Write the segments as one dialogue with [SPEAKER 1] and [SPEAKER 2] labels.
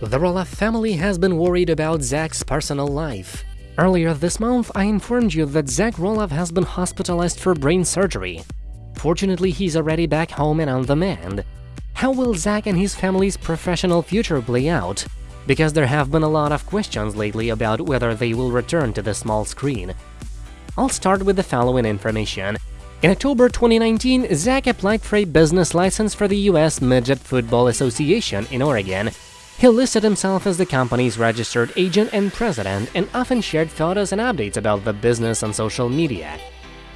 [SPEAKER 1] The Roloff family has been worried about Zach's personal life. Earlier this month, I informed you that Zach Roloff has been hospitalized for brain surgery. Fortunately, he's already back home and on the mend. How will Zach and his family's professional future play out? Because there have been a lot of questions lately about whether they will return to the small screen. I'll start with the following information. In October 2019, Zach applied for a business license for the US Midget Football Association in Oregon he listed himself as the company's registered agent and president and often shared photos and updates about the business on social media.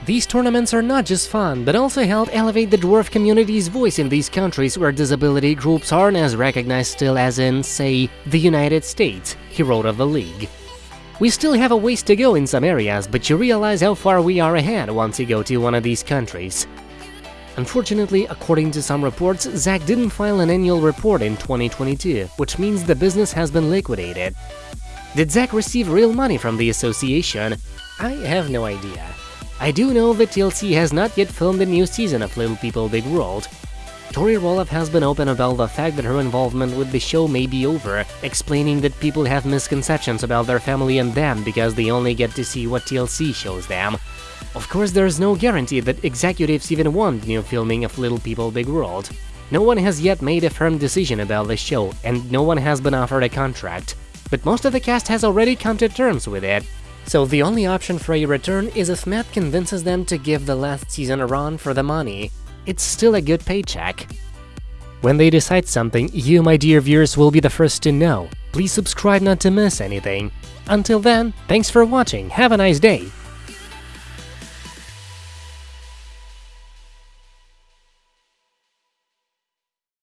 [SPEAKER 1] These tournaments are not just fun, but also help elevate the dwarf community's voice in these countries where disability groups aren't as recognized still as in, say, the United States, he wrote of the league. We still have a ways to go in some areas, but you realize how far we are ahead once you go to one of these countries. Unfortunately, according to some reports, Zach didn't file an annual report in 2022, which means the business has been liquidated. Did Zach receive real money from the association? I have no idea. I do know that TLC has not yet filmed a new season of Little People Big World. Tori Roloff has been open about the fact that her involvement with the show may be over, explaining that people have misconceptions about their family and them because they only get to see what TLC shows them. Of course, there's no guarantee that executives even want new filming of Little People Big World. No one has yet made a firm decision about the show, and no one has been offered a contract. But most of the cast has already come to terms with it. So the only option for a return is if Matt convinces them to give the last season a run for the money. It's still a good paycheck. When they decide something, you, my dear viewers, will be the first to know. Please subscribe not to miss anything. Until then, thanks for watching, have a nice day,